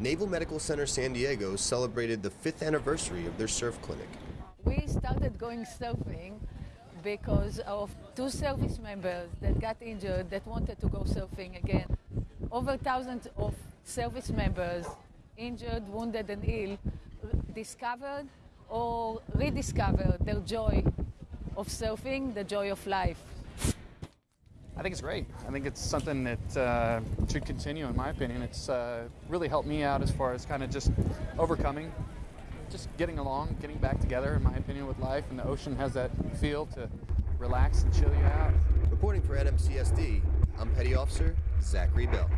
Naval Medical Center San Diego celebrated the fifth anniversary of their surf clinic. We started going surfing because of two service members that got injured that wanted to go surfing again. Over thousands of service members, injured, wounded, and ill, discovered or rediscovered their joy of surfing, the joy of life. I think it's great. I think it's something that uh, should continue, in my opinion. It's uh, really helped me out as far as kind of just overcoming, just getting along, getting back together, in my opinion, with life. And the ocean has that feel to relax and chill you out. Reporting for NMCSD, I'm Petty Officer Zachary Bell.